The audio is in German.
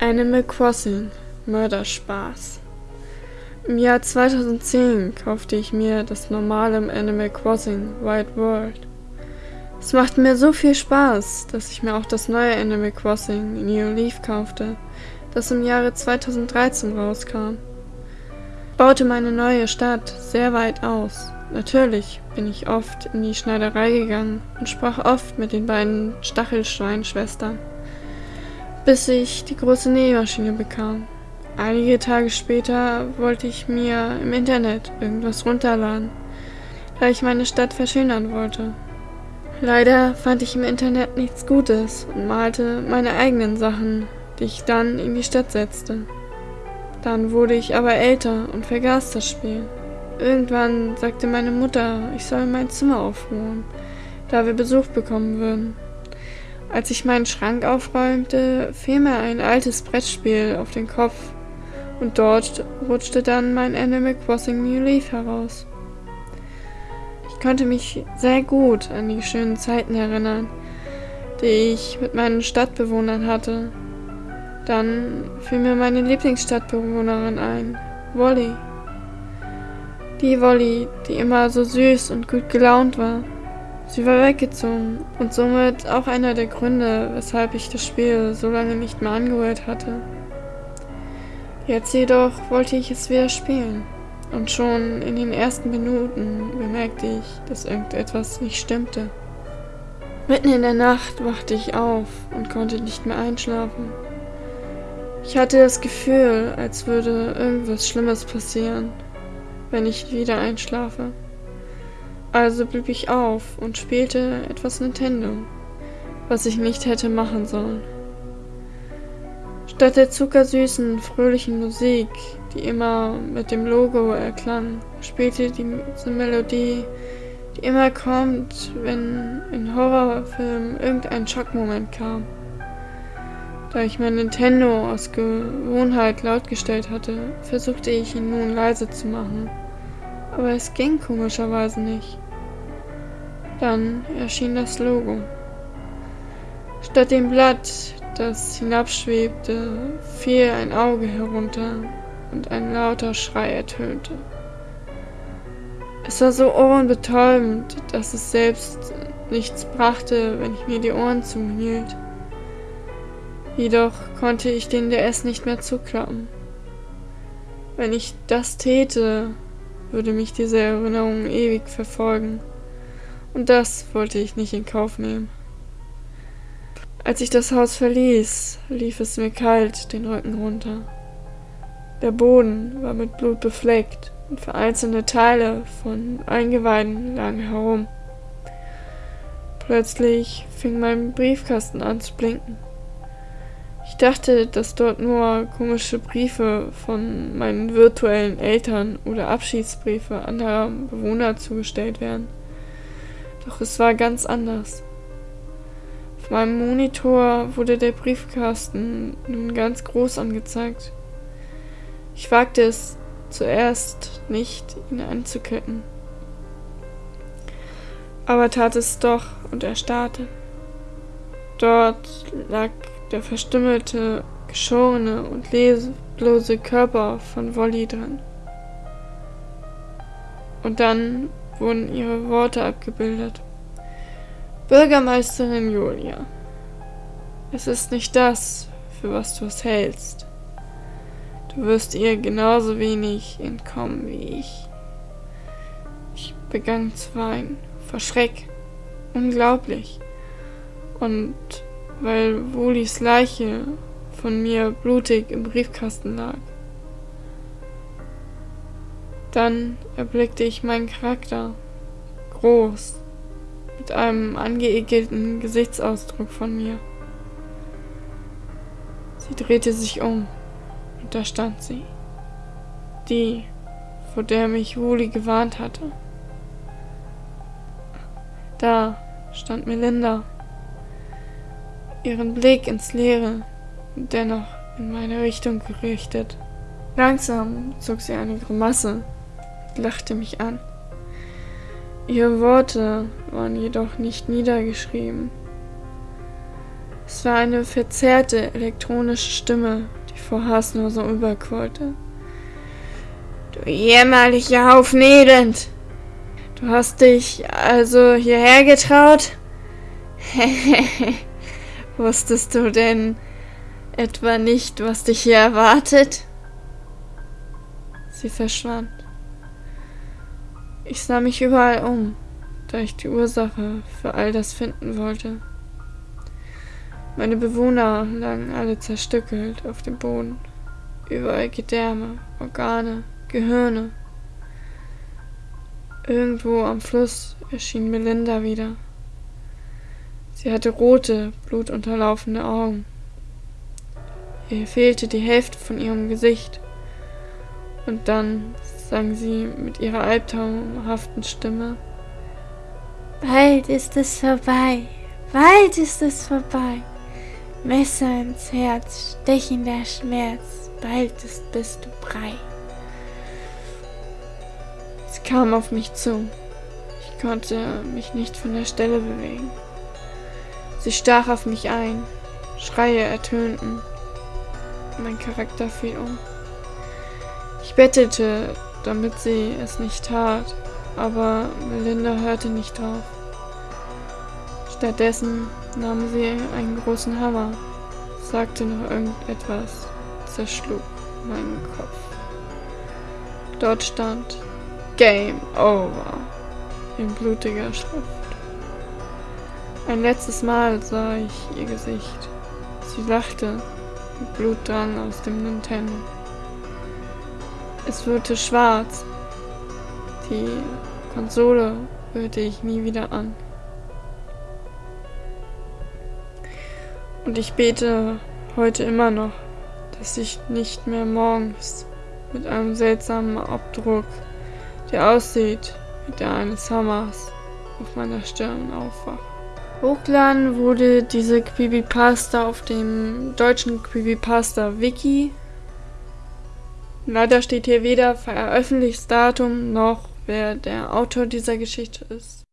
Animal Crossing Mörderspaß Im Jahr 2010 kaufte ich mir das normale Animal Crossing Wild World. Es macht mir so viel Spaß, dass ich mir auch das neue Animal Crossing New Leaf kaufte, das im Jahre 2013 rauskam. Ich baute meine neue Stadt sehr weit aus. Natürlich bin ich oft in die Schneiderei gegangen und sprach oft mit den beiden Stachelschweinschwestern bis ich die große Nähmaschine bekam. Einige Tage später wollte ich mir im Internet irgendwas runterladen, da ich meine Stadt verschönern wollte. Leider fand ich im Internet nichts Gutes und malte meine eigenen Sachen, die ich dann in die Stadt setzte. Dann wurde ich aber älter und vergaß das Spiel. Irgendwann sagte meine Mutter, ich soll mein Zimmer aufräumen, da wir Besuch bekommen würden. Als ich meinen Schrank aufräumte, fiel mir ein altes Brettspiel auf den Kopf und dort rutschte dann mein Animal Crossing New Leaf heraus. Ich konnte mich sehr gut an die schönen Zeiten erinnern, die ich mit meinen Stadtbewohnern hatte. Dann fiel mir meine Lieblingsstadtbewohnerin ein, Wolly. Die Wolly, die immer so süß und gut gelaunt war. Sie war weggezogen und somit auch einer der Gründe, weshalb ich das Spiel so lange nicht mehr angehört hatte. Jetzt jedoch wollte ich es wieder spielen und schon in den ersten Minuten bemerkte ich, dass irgendetwas nicht stimmte. Mitten in der Nacht wachte ich auf und konnte nicht mehr einschlafen. Ich hatte das Gefühl, als würde irgendwas Schlimmes passieren, wenn ich wieder einschlafe. Also blieb ich auf und spielte etwas Nintendo, was ich nicht hätte machen sollen. Statt der zuckersüßen, fröhlichen Musik, die immer mit dem Logo erklang, spielte diese Melodie, die immer kommt, wenn in Horrorfilmen irgendein Schockmoment kam. Da ich mein Nintendo aus Gewohnheit laut gestellt hatte, versuchte ich ihn nun leise zu machen aber es ging komischerweise nicht. Dann erschien das Logo. Statt dem Blatt, das hinabschwebte, fiel ein Auge herunter und ein lauter Schrei ertönte. Es war so ohrenbetäubend, dass es selbst nichts brachte, wenn ich mir die Ohren zuhielt. Jedoch konnte ich den DS nicht mehr zuklappen. Wenn ich das täte, würde mich diese Erinnerung ewig verfolgen. Und das wollte ich nicht in Kauf nehmen. Als ich das Haus verließ, lief es mir kalt den Rücken runter. Der Boden war mit Blut befleckt und vereinzelte Teile von Eingeweiden lagen herum. Plötzlich fing mein Briefkasten an zu blinken. Ich dachte, dass dort nur komische Briefe von meinen virtuellen Eltern oder Abschiedsbriefe anderer Bewohner zugestellt werden. Doch es war ganz anders. Auf meinem Monitor wurde der Briefkasten nun ganz groß angezeigt. Ich wagte es zuerst nicht, ihn anzuklicken. Aber tat es doch und erstarrte. Dort lag der verstümmelte, geschorene und leblose Körper von Wolli dran. Und dann wurden ihre Worte abgebildet. Bürgermeisterin Julia, es ist nicht das, für was du es hältst. Du wirst ihr genauso wenig entkommen wie ich. Ich begann zu weinen, vor Schreck. Unglaublich. Und weil Wolis Leiche von mir blutig im Briefkasten lag. Dann erblickte ich meinen Charakter, groß, mit einem angeekelten Gesichtsausdruck von mir. Sie drehte sich um und da stand sie, die, vor der mich Woli gewarnt hatte. Da stand Melinda ihren Blick ins Leere, dennoch in meine Richtung gerichtet. Langsam zog sie eine Grimasse lachte mich an. Ihre Worte waren jedoch nicht niedergeschrieben. Es war eine verzerrte elektronische Stimme, die vor Hass nur so überquollte. Du jämmerlicher Haufen Elend! Du hast dich also hierher getraut? Wusstest du denn etwa nicht, was dich hier erwartet? Sie verschwand. Ich sah mich überall um, da ich die Ursache für all das finden wollte. Meine Bewohner lagen alle zerstückelt auf dem Boden. Überall Gedärme, Organe, Gehirne. Irgendwo am Fluss erschien Melinda wieder. Sie hatte rote, blutunterlaufene Augen. Ihr fehlte die Hälfte von ihrem Gesicht. Und dann sang sie mit ihrer albtraumhaften Stimme. Bald ist es vorbei, bald ist es vorbei. Messer ins Herz, stechender Schmerz, bald ist, bist du brei. Sie kam auf mich zu. Ich konnte mich nicht von der Stelle bewegen. Sie stach auf mich ein. Schreie ertönten. Mein Charakter fiel um. Ich bettelte, damit sie es nicht tat, aber Melinda hörte nicht drauf. Stattdessen nahm sie einen großen Hammer, sagte noch irgendetwas, zerschlug meinen Kopf. Dort stand Game Over in blutiger Schrift. Ein letztes Mal sah ich ihr Gesicht. Sie lachte und Blut drang aus dem Nintendo. Es wurde schwarz. Die Konsole rührte ich nie wieder an. Und ich bete heute immer noch, dass ich nicht mehr morgens mit einem seltsamen Abdruck der aussieht wie der eines Hammers, auf meiner Stirn aufwacht. Hochladen wurde diese Creepypasta auf dem deutschen Creepypasta Wiki. Leider steht hier weder veröffentlichtes Datum noch wer der Autor dieser Geschichte ist.